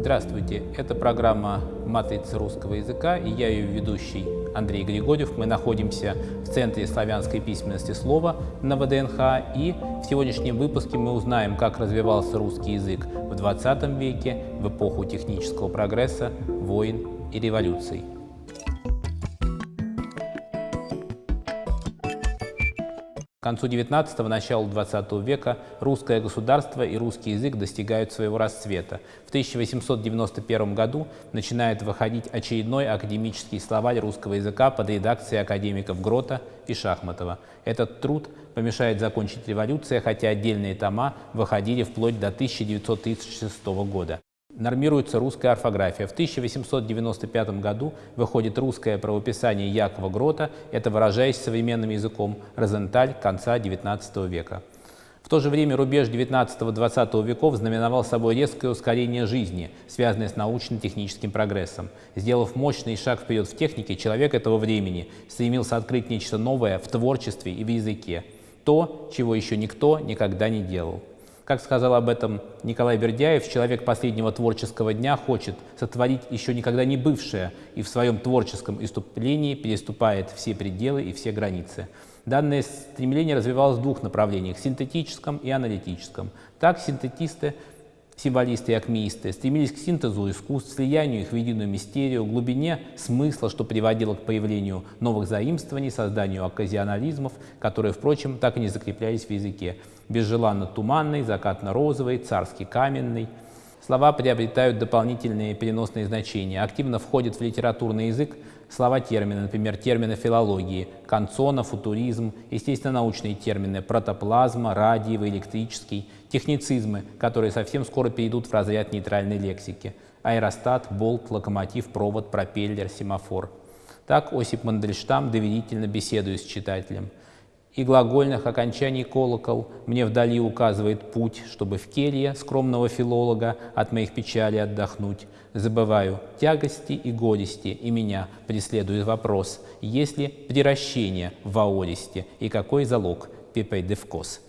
Здравствуйте, это программа «Матрица русского языка» и я ее ведущий Андрей Григорьев. Мы находимся в Центре славянской письменности слова на ВДНХ и в сегодняшнем выпуске мы узнаем, как развивался русский язык в 20 веке, в эпоху технического прогресса, войн и революций. Концу XIX – началу XX века русское государство и русский язык достигают своего расцвета. В 1891 году начинает выходить очередной академический словарь русского языка под редакцией академиков Грота и Шахматова. Этот труд помешает закончить революция, хотя отдельные тома выходили вплоть до 1936 года. Нормируется русская орфография. В 1895 году выходит русское правописание Якова Грота, это, выражаясь современным языком, Розенталь конца XIX века. В то же время рубеж XIX-XX веков знаменовал собой резкое ускорение жизни, связанное с научно-техническим прогрессом. Сделав мощный шаг вперед в технике, человек этого времени стремился открыть нечто новое в творчестве и в языке. То, чего еще никто никогда не делал. Как сказал об этом Николай Бердяев, человек последнего творческого дня хочет сотворить еще никогда не бывшее и в своем творческом иступлении переступает все пределы и все границы. Данное стремление развивалось в двух направлениях – синтетическом и аналитическом. Так синтетисты символисты и акмеисты стремились к синтезу искусств, слиянию их в единую мистерию, глубине смысла, что приводило к появлению новых заимствований, созданию оказионализмов, которые, впрочем, так и не закреплялись в языке. Безжеланно-туманный, закатно-розовый, царский каменный. Слова приобретают дополнительные переносные значения, активно входят в литературный язык, слова-термины, например, термины филологии, канцона, футуризм, естественно-научные термины, протоплазма, радиевый, электрический, техницизмы, которые совсем скоро перейдут в разряд нейтральной лексики, аэростат, болт, локомотив, провод, пропеллер, семафор. Так Осип Мандельштам доверительно беседует с читателем – и глагольных окончаний колокол мне вдали указывает путь, чтобы в келье скромного филолога от моих печалей отдохнуть. Забываю тягости и горести, и меня преследует вопрос, есть ли приращение в аористе и какой залог пепейдевкос.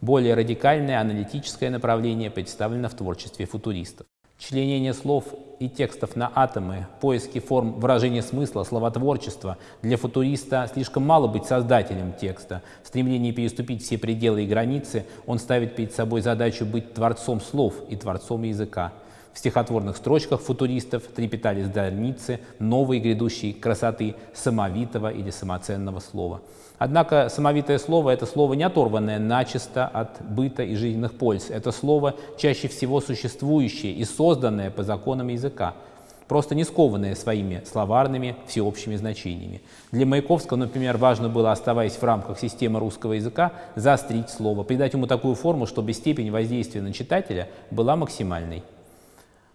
Более радикальное аналитическое направление представлено в творчестве футуристов. Членение слов и текстов на атомы, поиски форм выражения смысла, словотворчества. Для футуриста слишком мало быть создателем текста. В стремлении переступить все пределы и границы он ставит перед собой задачу быть творцом слов и творцом языка. В стихотворных строчках футуристов трепетали зданицы новой грядущей красоты самовитого или самоценного слова. Однако самовитое слово – это слово, не оторванное начисто от быта и жизненных польз. Это слово чаще всего существующее и созданное по законам языка, просто не скованное своими словарными всеобщими значениями. Для Маяковского, например, важно было, оставаясь в рамках системы русского языка, заострить слово, придать ему такую форму, чтобы степень воздействия на читателя была максимальной.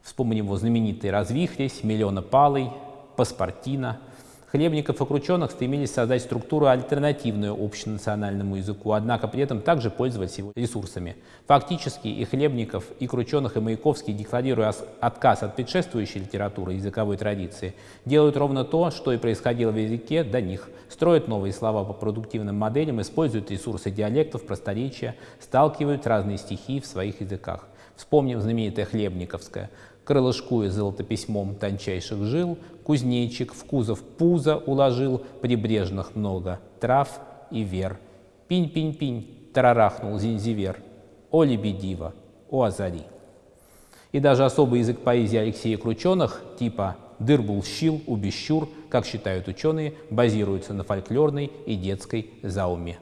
Вспомним его знаменитый «Развихрись», «Миллионопалый», «Паспортина». Хлебников и Крученых стремились создать структуру альтернативную общенациональному языку, однако при этом также пользовались его ресурсами. Фактически и Хлебников, и Крученых, и Маяковский, декларируя отказ от предшествующей литературы языковой традиции, делают ровно то, что и происходило в языке до них. Строят новые слова по продуктивным моделям, используют ресурсы диалектов, просторечия, сталкивают разные стихии в своих языках. Вспомним знаменитое Хлебниковское крылышкуя золотописьмом тончайших жил, кузнечик в кузов пузо уложил, прибрежных много трав и вер. Пинь-пинь-пинь, тарарахнул зинзивер, о лебедива, о азари. И даже особый язык поэзии Алексея Крученых, типа «дырбул-щил», «убещур», как считают ученые, базируется на фольклорной и детской зауме.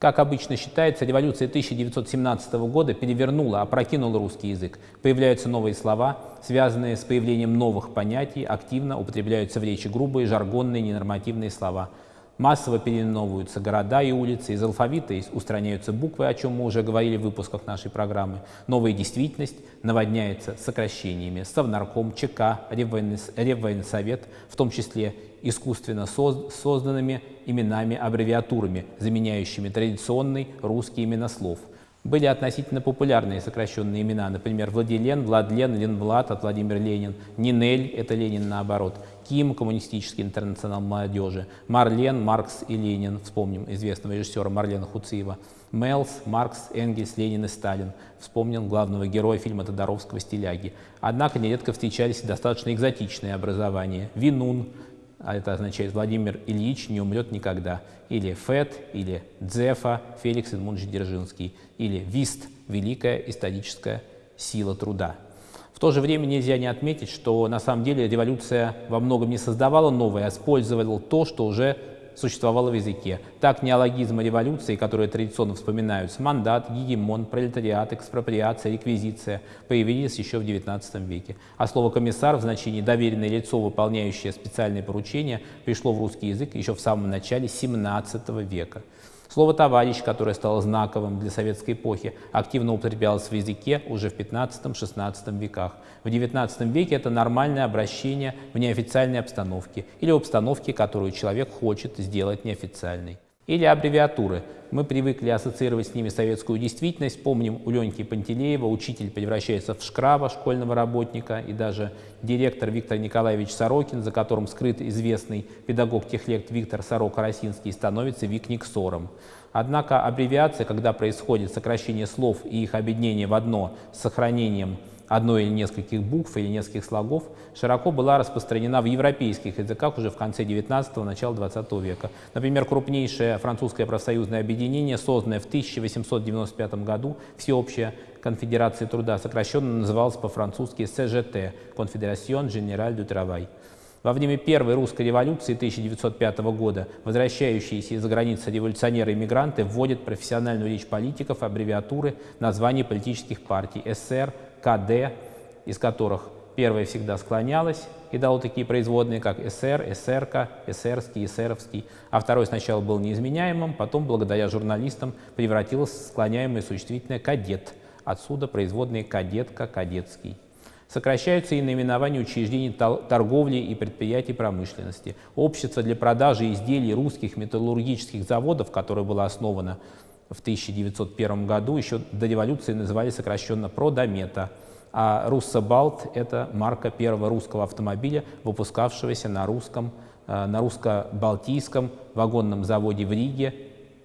Как обычно считается, революция 1917 года перевернула, опрокинула русский язык. Появляются новые слова, связанные с появлением новых понятий, активно употребляются в речи грубые, жаргонные, ненормативные слова. Массово переименовываются города и улицы, из алфавита устраняются буквы, о чем мы уже говорили в выпусках нашей программы. Новая действительность наводняется сокращениями. Совнарком, ЧК, Реввоенсовет, в том числе искусственно созданными именами-аббревиатурами, заменяющими традиционный русский именослов. Были относительно популярные сокращенные имена, например, Владилен, Владлен, Ленвлад от Владимир Ленин, Нинель, это Ленин наоборот, Ким, коммунистический интернационал молодежи, Марлен, Маркс и Ленин, вспомним известного режиссера Марлена Хуциева, Мелс, Маркс, Энгельс, Ленин и Сталин. Вспомнил главного героя фильма Тодоровского «Стиляги». Однако нередко встречались достаточно экзотичные образования. Винун, а это означает Владимир Ильич не умрет никогда, или ФЭД, или Дзефа, Феликс Эдмундович Дзержинский, или ВИСТ, Великая историческая сила труда. В то же время нельзя не отметить, что на самом деле революция во многом не создавала новое, а использовала то, что уже существовало в языке. Так неологизмы революции, которые традиционно вспоминаются, мандат, гегемон, пролетариат, экспроприация, реквизиция, появились еще в XIX веке. А слово «комиссар» в значении «доверенное лицо, выполняющее специальные поручения» пришло в русский язык еще в самом начале XVII века. Слово «товарищ», которое стало знаковым для советской эпохи, активно употреблялось в языке уже в XV-XVI веках. В XIX веке это нормальное обращение в неофициальной обстановке или в обстановке, которую человек хочет сделать неофициальной. Или аббревиатуры. Мы привыкли ассоциировать с ними советскую действительность. Помним у Леньки Пантелеева учитель превращается в шкраба школьного работника, и даже директор Виктор Николаевич Сорокин, за которым скрыт известный педагог-техлект Виктор Сорока-Росинский, становится Викниксором. Однако аббревиация, когда происходит сокращение слов и их объединение в одно с сохранением одной или нескольких букв или нескольких слогов, широко была распространена в европейских языках уже в конце 19-го, начала 20 века. Например, крупнейшее французское профсоюзное объединение, созданное в 1895 году, Всеобщая конфедерация труда, сокращенно называлось по-французски СЖТ – Confédération Générale du Travail. Во время Первой русской революции 1905 года возвращающиеся из-за границы революционеры-иммигранты вводят профессиональную речь политиков аббревиатуры названий политических партий СССР, КД, из которых первая всегда склонялась и дала такие производные, как СР, СРК, СРский, СРовский, а второй сначала был неизменяемым, потом, благодаря журналистам, превратилось в склоняемое существительное «кадет», отсюда производные «кадетка», «кадетский». Сокращаются и наименования учреждений торговли и предприятий промышленности. Общество для продажи изделий русских металлургических заводов, которое было основано в 1901 году, еще до революции называли сокращенно «Продомета», а «Руссобалт» — это марка первого русского автомобиля, выпускавшегося на русском, э, на русско-балтийском вагонном заводе в Риге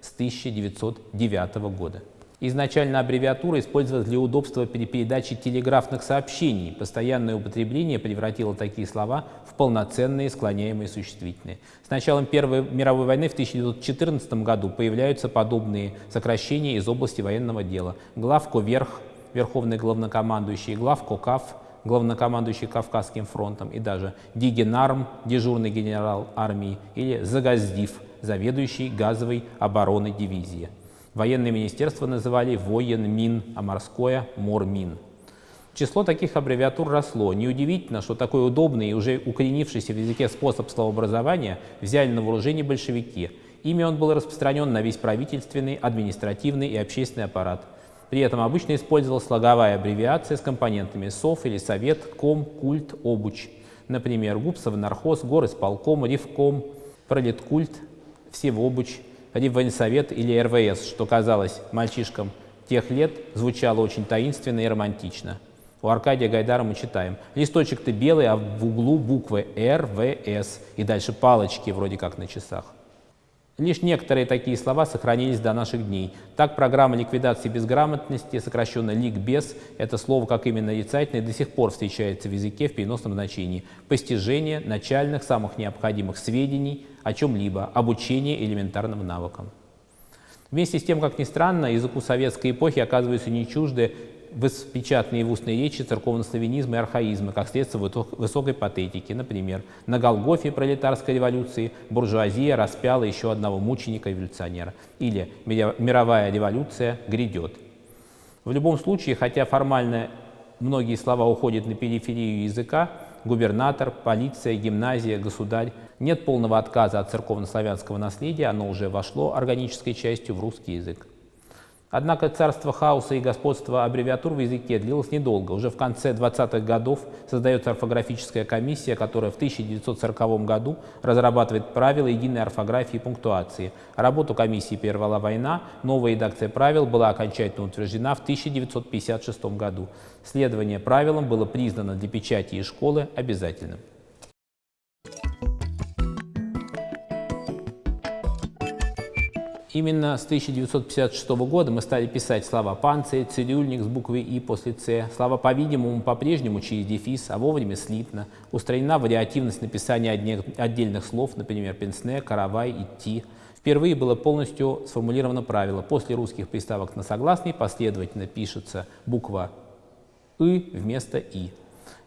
с 1909 года. Изначально аббревиатура использовалась для удобства при передаче телеграфных сообщений. Постоянное употребление превратило такие слова в полноценные склоняемые существительные. С началом Первой мировой войны в 1914 году появляются подобные сокращения из области военного дела. Главко верх, верховный главнокомандующий, главко кав, главнокомандующий Кавказским фронтом, и даже Дигенарм, дежурный генерал армии, или Загаздив, заведующий газовой обороной дивизии. Военное министерство называли военмин, а морское – мормин. Число таких аббревиатур росло. Неудивительно, что такой удобный и уже укоренившийся в языке способ словообразования взяли на вооружение большевики. Ими он был распространен на весь правительственный, административный и общественный аппарат. При этом обычно использовалась слоговая аббревиация с компонентами СОВ или Совет, Ком, Культ, Обуч. Например, ГУПСов, Нархоз, Горисполком, Ревком, Пролеткульт, Всевобуч – Реввоенсовет или РВС, что казалось мальчишкам тех лет, звучало очень таинственно и романтично. У Аркадия Гайдара мы читаем «Листочек-то белый, а в углу буквы РВС» и дальше палочки вроде как на часах. Лишь некоторые такие слова сохранились до наших дней. Так, программа ликвидации безграмотности, сокращенно «ликбез», это слово как именно нарицательное, до сих пор встречается в языке в переносном значении. Постижение начальных, самых необходимых сведений о чем-либо, обучение элементарным навыкам. Вместе с тем, как ни странно, языку советской эпохи оказываются не чужды в печатной и в устной речи церковнославянизма и архаизма, как следствие высокой патетики. Например, на Голгофе пролетарской революции буржуазия распяла еще одного мученика-революционера. Или мировая революция грядет. В любом случае, хотя формально многие слова уходят на периферию языка, губернатор, полиция, гимназия, государь, нет полного отказа от церковнославянского наследия, оно уже вошло органической частью в русский язык. Однако царство хаоса и господство аббревиатур в языке длилось недолго. Уже в конце 20-х годов создается орфографическая комиссия, которая в 1940 году разрабатывает правила единой орфографии и пунктуации. Работу комиссии прервала война, новая редакция правил была окончательно утверждена в 1956 году. Следование правилам было признано для печати и школы обязательным. Именно с 1956 года мы стали писать слова «панцирь», «цирюльник» с буквой «и» после «ц», слова «по-видимому» по-прежнему через дефис, а вовремя слитно. Устранена вариативность написания отдельных слов, например, «пенсне», «каравай», «идти». Впервые было полностью сформулировано правило. После русских приставок на согласный последовательно пишется буква «ы» вместо «и».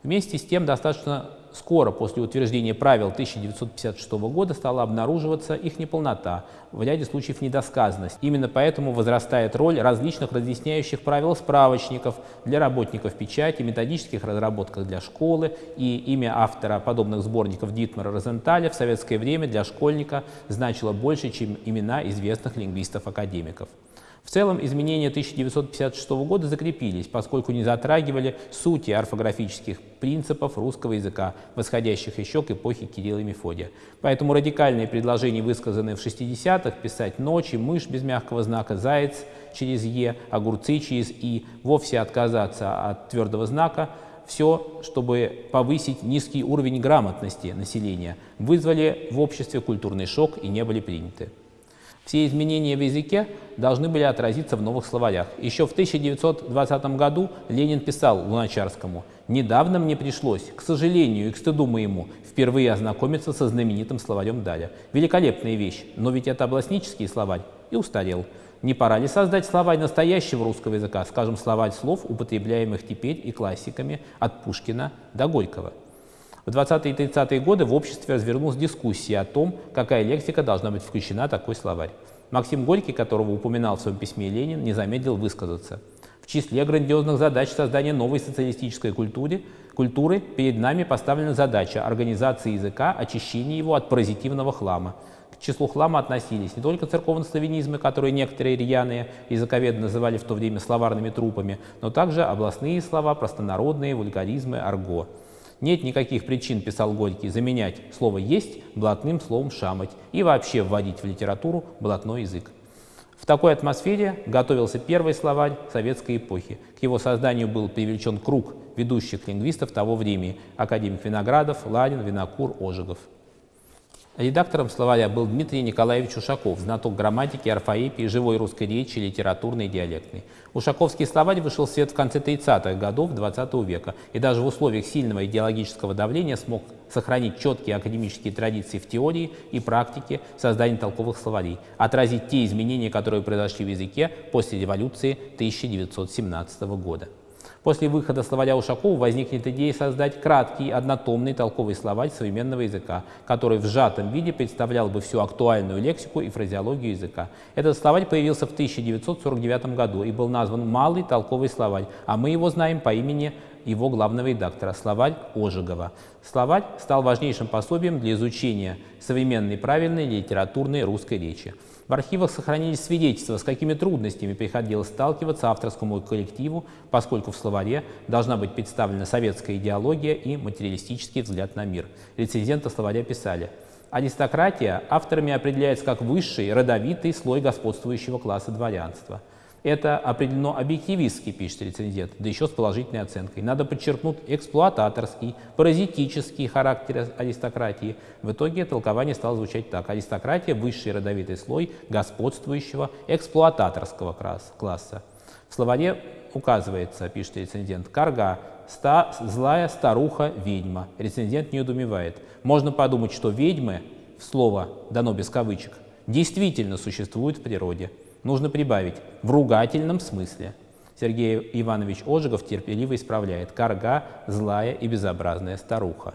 Вместе с тем достаточно скоро после утверждения правил 1956 года стала обнаруживаться их неполнота, в ряде случаев недосказанность. Именно поэтому возрастает роль различных разъясняющих правил справочников для работников печати, методических разработках для школы и имя автора подобных сборников Дитмара Розенталя в советское время для школьника значило больше, чем имена известных лингвистов-академиков. В целом изменения 1956 года закрепились, поскольку не затрагивали сути орфографических принципов русского языка, восходящих еще к эпохе Кирилла и Мефодия. Поэтому радикальные предложения, высказанные в 60-х, писать «ночи», «мышь» без мягкого знака, «заяц» через «е», «огурцы» через «и», вовсе отказаться от твердого знака, все, чтобы повысить низкий уровень грамотности населения, вызвали в обществе культурный шок и не были приняты. Все изменения в языке должны были отразиться в новых словарях. Еще в 1920 году Ленин писал Луначарскому «Недавно мне пришлось, к сожалению и к стыду моему, впервые ознакомиться со знаменитым словарем Даля. Великолепная вещь, но ведь это областнический словарь и устарел. Не пора ли создать словарь настоящего русского языка, скажем, словарь слов, употребляемых теперь и классиками от Пушкина до Горького?» В 20-е и 30-е годы в обществе развернулась дискуссия о том, какая лексика должна быть включена в такой словарь. Максим Горький, которого упоминал в своем письме Ленин, не замедлил высказаться. В числе грандиозных задач создания новой социалистической культуры, культуры перед нами поставлена задача организации языка, очищения его от паразитивного хлама. К числу хлама относились не только церковнославянизмы, которые некоторые рьяные языковеды называли в то время словарными трупами, но также областные слова, простонародные, вульгаризмы, арго. Нет никаких причин, писал Горький, заменять слово «есть» блатным словом «шамать» и вообще вводить в литературу блатной язык. В такой атмосфере готовился первый словарь советской эпохи. К его созданию был привлечен круг ведущих лингвистов того времени – академик Виноградов, Ладин, Винокур, Ожегов. Редактором словаря был Дмитрий Николаевич Ушаков, знаток грамматики, орфоэпии, живой русской речи, литературной и диалектной. Ушаковский словарь вышел в свет в конце 30-х годов XX века и даже в условиях сильного идеологического давления смог сохранить четкие академические традиции в теории и практике создания толковых словарей, отразить те изменения, которые произошли в языке после революции 1917 года. После выхода словаря Ушакова возникнет идея создать краткий, однотомный толковый словарь современного языка, который в сжатом виде представлял бы всю актуальную лексику и фразеологию языка. Этот словарь появился в 1949 году и был назван «Малый толковый словарь», а мы его знаем по имени его главного редактора, словарь Ожегова. Словарь стал важнейшим пособием для изучения современной правильной литературной русской речи. В архивах сохранились свидетельства, с какими трудностями приходилось сталкиваться авторскому коллективу, поскольку в словаре должна быть представлена советская идеология и материалистический взгляд на мир. Рецензенты словаря писали, «Аристократия авторами определяется как высший, родовитый слой господствующего класса дворянства – это определено объективистски, пишет рецензент, да еще с положительной оценкой. Надо подчеркнуть эксплуататорский, паразитический характер аристократии. В итоге толкование стало звучать так. Аристократия – высший родовитый слой господствующего эксплуататорского класса. В словаре указывается, пишет рецензент, карга ста, злая старуха-ведьма. Рецензент не удумевает. Можно подумать, что ведьмы, слово дано без кавычек, действительно существуют в природе. Нужно прибавить в ругательном смысле. Сергей Иванович Ожегов терпеливо исправляет «карга – злая и безобразная старуха».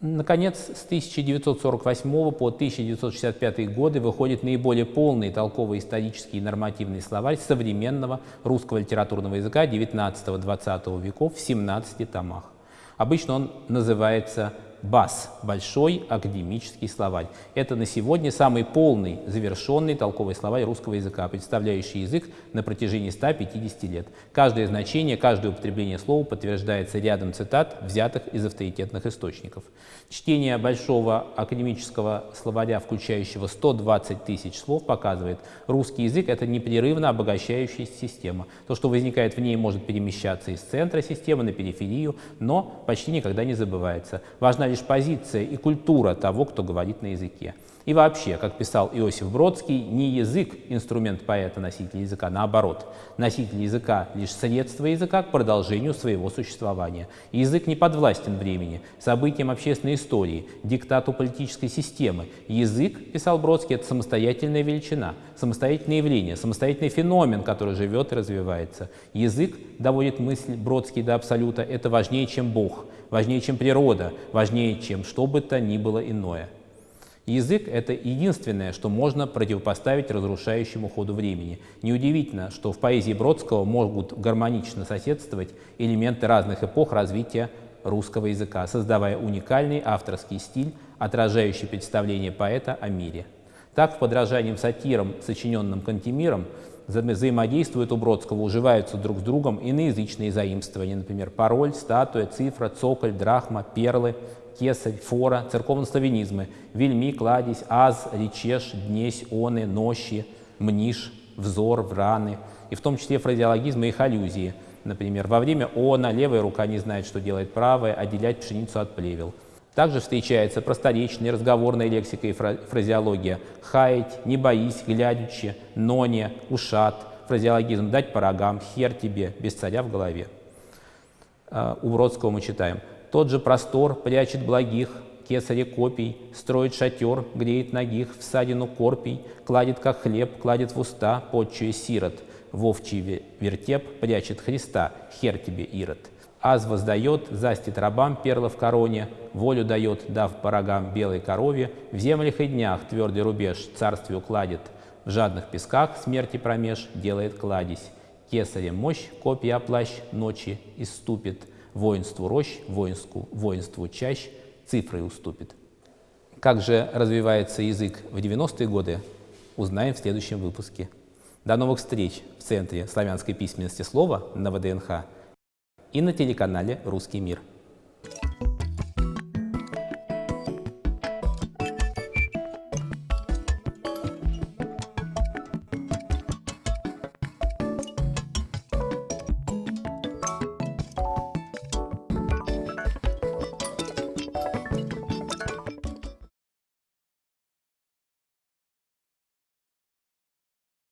Наконец, с 1948 по 1965 годы выходит наиболее полный толково-исторический и нормативный словарь современного русского литературного языка XIX-XX веков в 17 томах. Обычно он называется БАС – Большой академический словарь. Это на сегодня самый полный, завершенный толковый словарь русского языка, представляющий язык на протяжении 150 лет. Каждое значение, каждое употребление слова подтверждается рядом цитат, взятых из авторитетных источников. Чтение большого академического словаря, включающего 120 тысяч слов, показывает, русский язык – это непрерывно обогащающаяся система. То, что возникает в ней, может перемещаться из центра системы на периферию, но почти никогда не забывается. Важна лишь позиция и культура того, кто говорит на языке. И вообще, как писал Иосиф Бродский, не язык – инструмент поэта, носителя языка, наоборот. Носитель языка – лишь средство языка к продолжению своего существования. язык не подвластен времени, событиям общественной истории, диктату политической системы. Язык, писал Бродский, это самостоятельная величина, самостоятельное явление, самостоятельный феномен, который живет и развивается. Язык, доводит мысль Бродский до абсолюта, это важнее, чем Бог, важнее, чем природа, важнее, чем что бы то ни было иное. Язык — это единственное, что можно противопоставить разрушающему ходу времени. Неудивительно, что в поэзии Бродского могут гармонично соседствовать элементы разных эпох развития русского языка, создавая уникальный авторский стиль, отражающий представление поэта о мире. Так, в подражанием сатирам, сочиненным Кантемиром, взаимодействуют у Бродского, уживаются друг с другом иноязычные заимствования, например, пароль, статуя, цифра, цоколь, драхма, перлы, кесарь, фора, церковнославянизмы, вельми, кладезь, аз, речеш, днесь, оны, нощи, мниш, взор, враны, и в том числе фразеологизмы и их аллюзии. Например, во время она левая рука не знает, что делает правая, отделять пшеницу от плевел. Также встречается просторечная разговорная лексика и фразеология «хаять», «не боись», «глядячи», «ноне», «ушат», фразеологизм «дать по рогам», «хер тебе», «без царя в голове». А, у Бродского мы читаем тот же простор прячет благих, кесаре копий, строит шатер, греет ногих, в садину корпий, кладет, как хлеб, кладет в уста, подчуя сирот, в овчий вертеп прячет Христа, хер тебе, Ирод. Аз воздает, застит рабам перла в короне, волю дает, дав порогам белой корове, в землях и днях твердый рубеж царствию кладет, в жадных песках смерти промеж делает кладезь. Кесарем мощь, копья плащ ночи иступит, воинству рощ, воинству, воинству чащ цифрой уступит. Как же развивается язык в 90-е годы, узнаем в следующем выпуске. До новых встреч в Центре славянской письменности слова на ВДНХ и на телеканале «Русский мир».